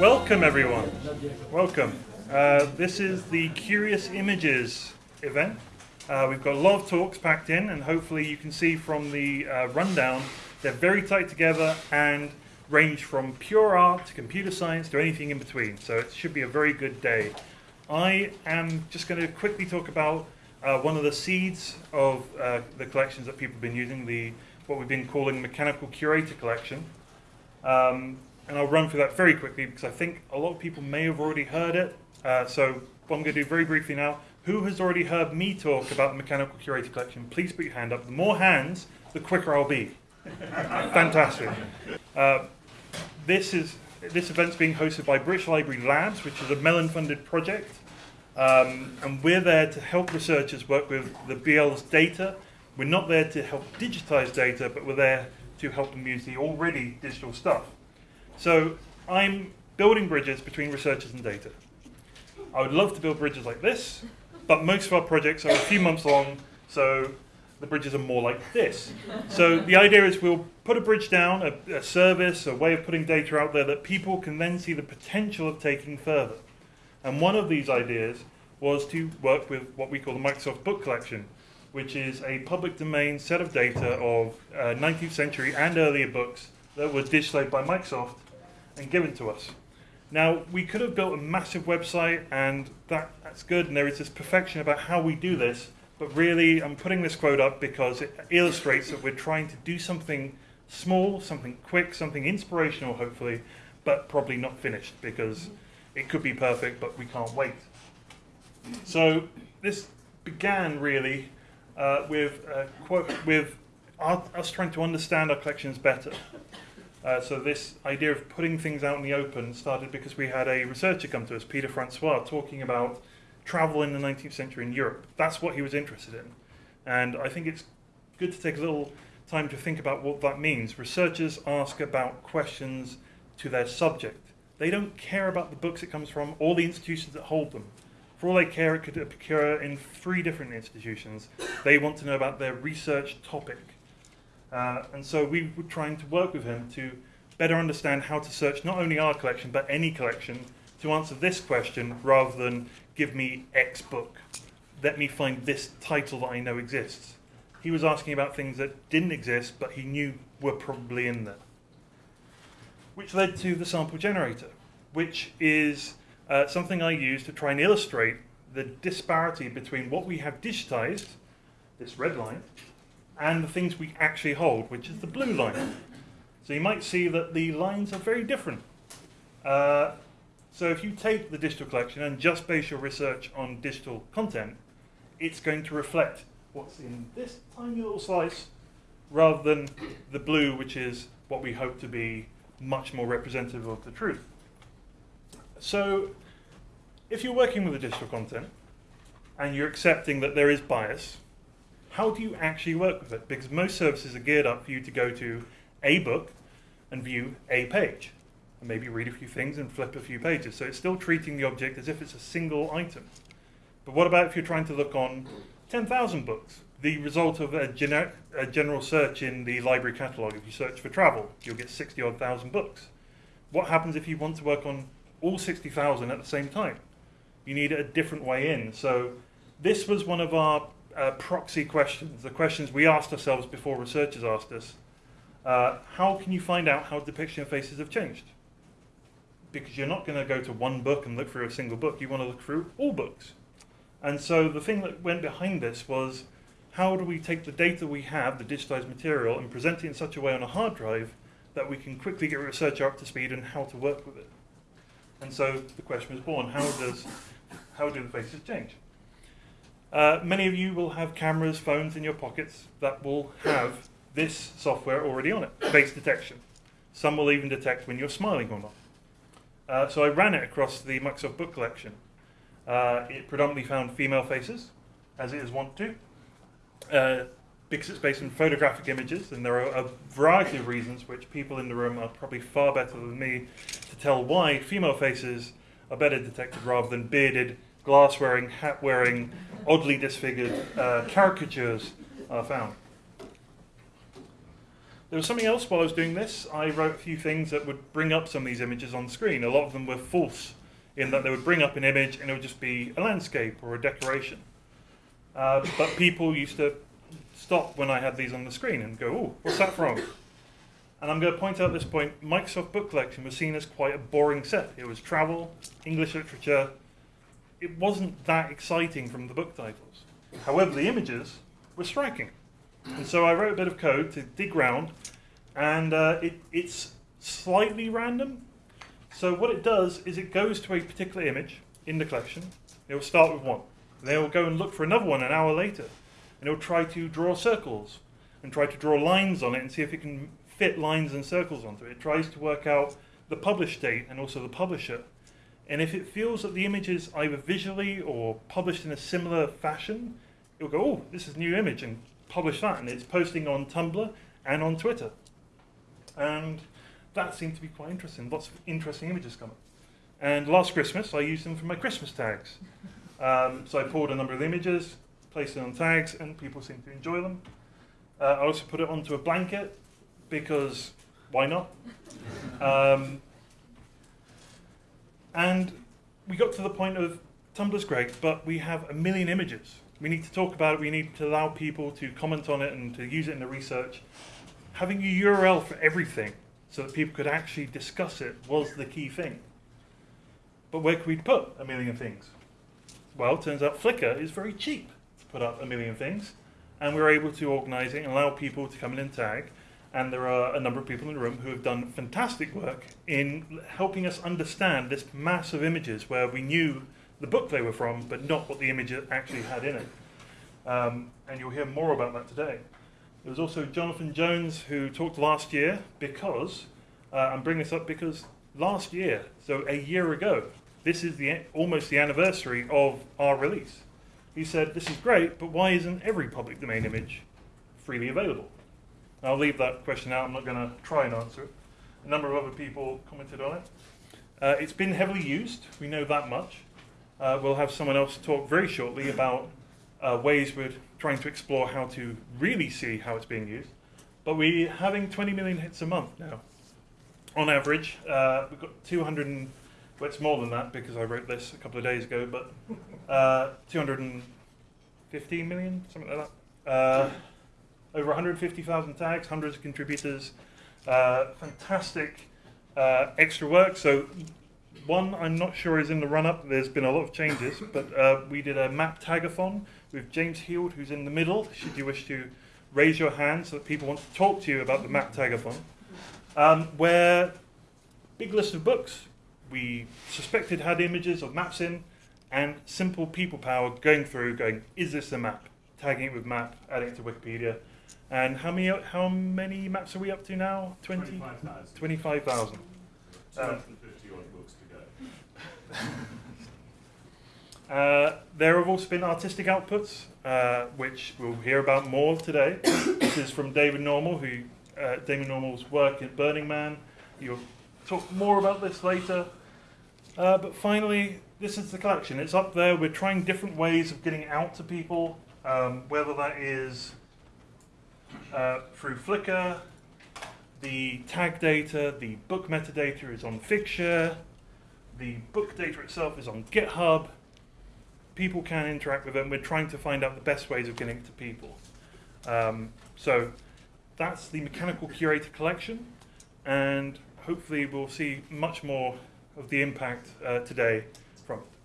Welcome, everyone. Welcome. Uh, this is the Curious Images event. Uh, we've got a lot of talks packed in, and hopefully, you can see from the uh, rundown they're very tight together and range from pure art to computer science to anything in between. So, it should be a very good day. I am just going to quickly talk about uh, one of the seeds of uh, the collections that people have been using, the what we've been calling Mechanical Curator Collection. Um, and I'll run through that very quickly because I think a lot of people may have already heard it. Uh, so what I'm going to do very briefly now, who has already heard me talk about the Mechanical Curator Collection? Please put your hand up. The more hands, the quicker I'll be. Fantastic. Uh, this is this event's being hosted by British Library Labs, which is a Mellon-funded project, um, and we're there to help researchers work with the BL's data. We're not there to help digitize data, but we're there to help them use the already digital stuff. So I'm building bridges between researchers and data. I would love to build bridges like this, but most of our projects are a few months long, so the bridges are more like this. So the idea is we'll put a bridge down, a, a service, a way of putting data out there that people can then see the potential of taking further. And one of these ideas was to work with what we call the Microsoft Book Collection, which is a public domain set of data of uh, 19th century and earlier books that was digitized by Microsoft and given to us. Now, we could have built a massive website, and that, that's good, and there is this perfection about how we do this, but really, I'm putting this quote up because it illustrates that we're trying to do something small, something quick, something inspirational, hopefully, but probably not finished because it could be perfect, but we can't wait. So, this began really uh, with, uh, with us trying to understand our collections better. Uh, so this idea of putting things out in the open started because we had a researcher come to us, Peter Francois, talking about travel in the 19th century in Europe. That's what he was interested in. And I think it's good to take a little time to think about what that means. Researchers ask about questions to their subject. They don't care about the books it comes from or the institutions that hold them. For all they care, it could occur in three different institutions. They want to know about their research topic. Uh, and so we were trying to work with him to better understand how to search not only our collection, but any collection to answer this question rather than give me X book. Let me find this title that I know exists. He was asking about things that didn't exist, but he knew were probably in there. Which led to the sample generator, which is uh, something I use to try and illustrate the disparity between what we have digitized, this red line, and the things we actually hold, which is the blue line. So you might see that the lines are very different. Uh, so if you take the digital collection and just base your research on digital content, it's going to reflect what's in this tiny little slice rather than the blue, which is what we hope to be much more representative of the truth. So if you're working with the digital content and you're accepting that there is bias, how do you actually work with it? Because most services are geared up for you to go to a book and view a page, and maybe read a few things and flip a few pages. So it's still treating the object as if it's a single item. But what about if you're trying to look on 10,000 books? The result of a, gener a general search in the library catalogue, if you search for travel, you'll get 60 odd thousand books. What happens if you want to work on all 60,000 at the same time? You need a different way in. So this was one of our uh, proxy questions, the questions we asked ourselves before researchers asked us. Uh, how can you find out how depiction of faces have changed? Because you're not going to go to one book and look through a single book. You want to look through all books. And so the thing that went behind this was how do we take the data we have, the digitized material, and present it in such a way on a hard drive that we can quickly get a researcher up to speed on how to work with it. And so the question was born, how does how do the faces change? Uh, many of you will have cameras, phones in your pockets that will have this software already on it, face detection. Some will even detect when you're smiling or not. Uh, so I ran it across the Microsoft Book Collection. Uh, it predominantly found female faces, as it is wont to, uh, because it's based on photographic images, and there are a variety of reasons which people in the room are probably far better than me to tell why female faces are better detected rather than bearded, glass wearing, hat wearing, oddly disfigured uh, caricatures are found. there was something else while I was doing this. I wrote a few things that would bring up some of these images on screen. A lot of them were false in that they would bring up an image and it would just be a landscape or a decoration. Uh, but people used to stop when I had these on the screen and go, oh, what's that from? And I'm going to point out at this point, Microsoft Book Collection was seen as quite a boring set. It was travel, English literature. It wasn't that exciting from the book titles. However, the images were striking. And so I wrote a bit of code to dig around, and uh, it, it's slightly random. So what it does is it goes to a particular image in the collection. It will start with one. Then it will go and look for another one an hour later, and it will try to draw circles and try to draw lines on it and see if it can fit lines and circles onto it. It tries to work out the publish date and also the publisher. And if it feels that the image is either visually or published in a similar fashion, it'll go, oh, this is a new image, and publish that. And it's posting on Tumblr and on Twitter. And that seemed to be quite interesting. Lots of interesting images coming. And last Christmas, I used them for my Christmas tags. Um, so I pulled a number of images, placed it on tags, and people seemed to enjoy them. Uh, I also put it onto a blanket because why not? Um, and we got to the point of Tumblr's great, but we have a million images. We need to talk about it. We need to allow people to comment on it and to use it in the research. Having a URL for everything so that people could actually discuss it was the key thing. But where could we put a million things? Well, it turns out Flickr is very cheap to put up a million things, and we are able to organize it and allow people to come in and tag and there are a number of people in the room who have done fantastic work in helping us understand this mass of images where we knew the book they were from, but not what the image actually had in it. Um, and you'll hear more about that today. There was also Jonathan Jones who talked last year because, uh, I'm bringing this up because last year, so a year ago, this is the almost the anniversary of our release. He said, this is great, but why isn't every public domain image freely available? I'll leave that question out. I'm not going to try and answer it. A number of other people commented on it. Uh, it's been heavily used. We know that much. Uh, we'll have someone else talk very shortly about uh, ways we're trying to explore how to really see how it's being used. But we're having 20 million hits a month now. On average, uh, we've got 200 and, well, it's more than that because I wrote this a couple of days ago, but uh, 215 million, something like that. Over 150,000 tags, hundreds of contributors, uh, fantastic uh, extra work. So one I'm not sure is in the run-up. There's been a lot of changes, but uh, we did a map tagathon with James Heald, who's in the middle, should you wish to raise your hand so that people want to talk to you about the map tagathon, um, where big list of books we suspected had images of maps in, and simple people power going through, going, is this a map? Tagging it with map, adding it to Wikipedia, and how many how many maps are we up to now? 20? 25,000. 25,000. 250 odd books to go. uh, there have also been artistic outputs, uh, which we'll hear about more today. this is from David Normal, who uh, David Normal's work at Burning Man. You'll talk more about this later. Uh, but finally, this is the collection. It's up there. We're trying different ways of getting out to people, um, whether that is uh, through Flickr. The tag data, the book metadata is on Figshare. The book data itself is on GitHub. People can interact with it. We're trying to find out the best ways of getting it to people. Um, so that's the Mechanical Curator collection, and hopefully we'll see much more of the impact uh, today from it.